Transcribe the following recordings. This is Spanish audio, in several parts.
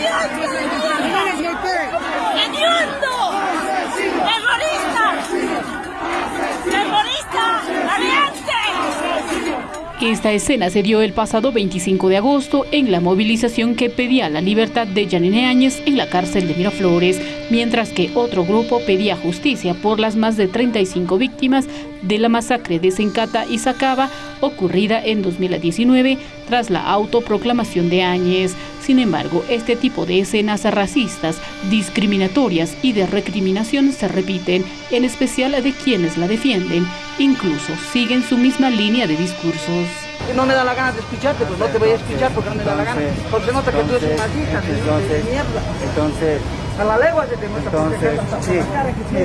Viado! Esta escena se dio el pasado 25 de agosto en la movilización que pedía la libertad de Janine Áñez en la cárcel de Miraflores, mientras que otro grupo pedía justicia por las más de 35 víctimas de la masacre de Sencata y Sacaba ocurrida en 2019 tras la autoproclamación de Áñez. Sin embargo, este tipo de escenas racistas, discriminatorias y de recriminación se repiten, en especial de quienes la defienden, incluso siguen su misma línea de discursos. No me da la gana de escucharte, pues no te voy a escuchar porque no me da la gana. Porque nota que tú eres una entonces, mierda. Entonces, a la legua se te entonces, sí, sí.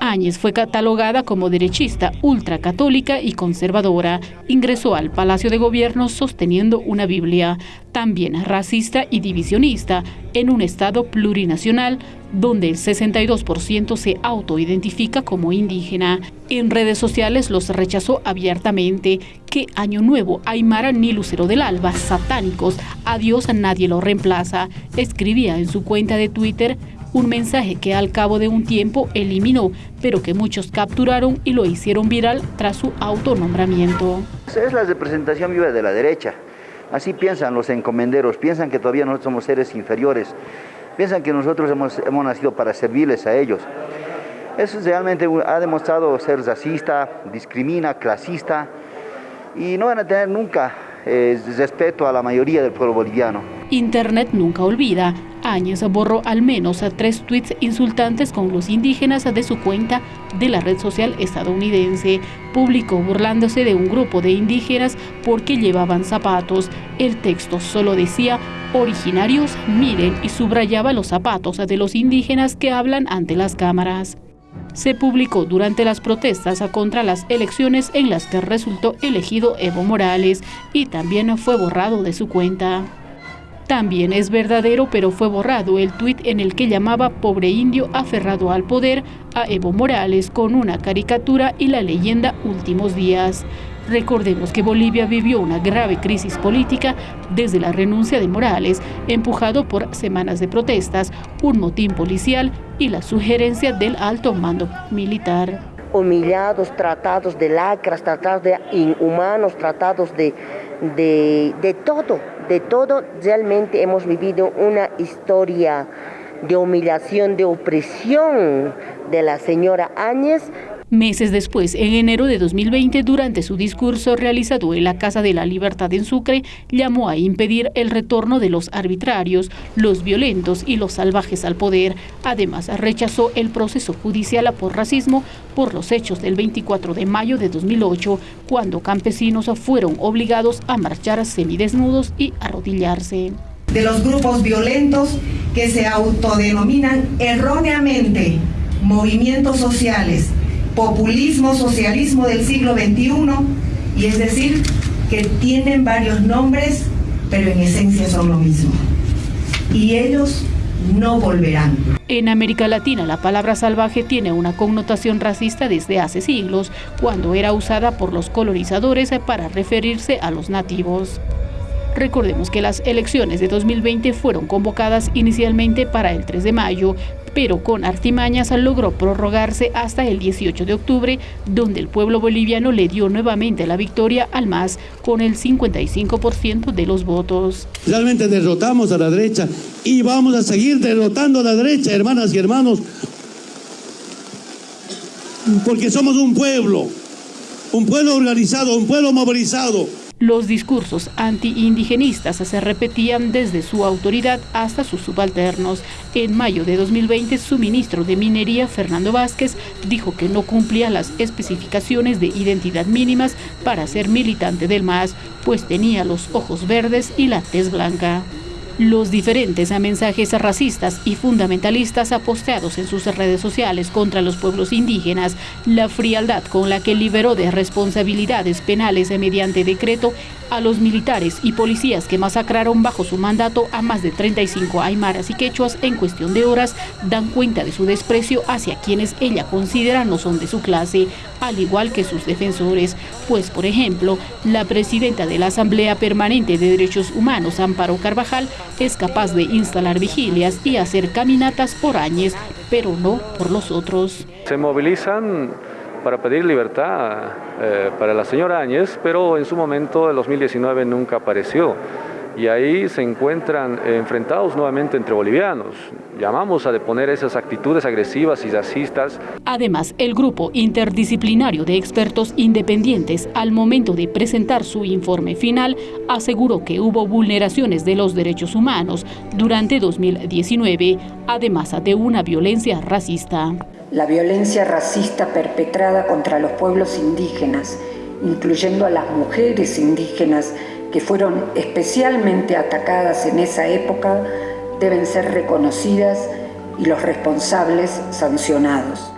Áñez fue catalogada como derechista, ultracatólica y conservadora. Ingresó al Palacio de Gobierno sosteniendo una Biblia. También racista y divisionista, en un Estado plurinacional donde el 62% se autoidentifica como indígena. En redes sociales los rechazó abiertamente. Que Año Nuevo, Aymara ni Lucero del Alba, satánicos, a nadie lo reemplaza. Escribía en su cuenta de Twitter un mensaje que al cabo de un tiempo eliminó, pero que muchos capturaron y lo hicieron viral tras su autonombramiento. Es la representación viva de la derecha. Así piensan los encomenderos, piensan que todavía nosotros somos seres inferiores, piensan que nosotros hemos, hemos nacido para servirles a ellos. Eso realmente ha demostrado ser racista, discrimina, clasista y no van a tener nunca eh, respeto a la mayoría del pueblo boliviano. Internet nunca olvida. Áñez borró al menos a tres tweets insultantes con los indígenas de su cuenta de la red social estadounidense. Publicó burlándose de un grupo de indígenas porque llevaban zapatos. El texto solo decía, originarios, miren, y subrayaba los zapatos de los indígenas que hablan ante las cámaras se publicó durante las protestas contra las elecciones en las que resultó elegido Evo Morales y también fue borrado de su cuenta. También es verdadero, pero fue borrado el tuit en el que llamaba pobre indio aferrado al poder a Evo Morales con una caricatura y la leyenda Últimos Días. Recordemos que Bolivia vivió una grave crisis política desde la renuncia de Morales, empujado por semanas de protestas, un motín policial y la sugerencia del alto mando militar humillados, tratados de lacras, tratados de inhumanos, tratados de, de, de todo, de todo. Realmente hemos vivido una historia de humillación, de opresión de la señora Áñez, Meses después, en enero de 2020, durante su discurso realizado en la Casa de la Libertad en Sucre, llamó a impedir el retorno de los arbitrarios, los violentos y los salvajes al poder. Además, rechazó el proceso judicial por racismo por los hechos del 24 de mayo de 2008, cuando campesinos fueron obligados a marchar semidesnudos y arrodillarse. De los grupos violentos que se autodenominan erróneamente movimientos sociales populismo, socialismo del siglo XXI, y es decir, que tienen varios nombres, pero en esencia son lo mismo. Y ellos no volverán. En América Latina la palabra salvaje tiene una connotación racista desde hace siglos, cuando era usada por los colonizadores para referirse a los nativos. Recordemos que las elecciones de 2020 fueron convocadas inicialmente para el 3 de mayo, pero con artimañas logró prorrogarse hasta el 18 de octubre, donde el pueblo boliviano le dio nuevamente la victoria al MAS con el 55% de los votos. Realmente derrotamos a la derecha y vamos a seguir derrotando a la derecha, hermanas y hermanos, porque somos un pueblo, un pueblo organizado, un pueblo movilizado. Los discursos anti-indigenistas se repetían desde su autoridad hasta sus subalternos. En mayo de 2020, su ministro de Minería, Fernando Vázquez, dijo que no cumplía las especificaciones de identidad mínimas para ser militante del MAS, pues tenía los ojos verdes y la tez blanca. Los diferentes mensajes racistas y fundamentalistas aposteados en sus redes sociales contra los pueblos indígenas, la frialdad con la que liberó de responsabilidades penales mediante decreto a los militares y policías que masacraron bajo su mandato a más de 35 aymaras y quechuas en cuestión de horas dan cuenta de su desprecio hacia quienes ella considera no son de su clase, al igual que sus defensores. Pues, por ejemplo, la presidenta de la Asamblea Permanente de Derechos Humanos, Amparo Carvajal, es capaz de instalar vigilias y hacer caminatas por años, pero no por los otros. Se movilizan para pedir libertad eh, para la señora Áñez, pero en su momento, el 2019, nunca apareció y ahí se encuentran enfrentados nuevamente entre bolivianos. Llamamos a deponer esas actitudes agresivas y racistas. Además, el grupo interdisciplinario de expertos independientes, al momento de presentar su informe final, aseguró que hubo vulneraciones de los derechos humanos durante 2019, además de una violencia racista. La violencia racista perpetrada contra los pueblos indígenas, incluyendo a las mujeres indígenas, que fueron especialmente atacadas en esa época deben ser reconocidas y los responsables sancionados.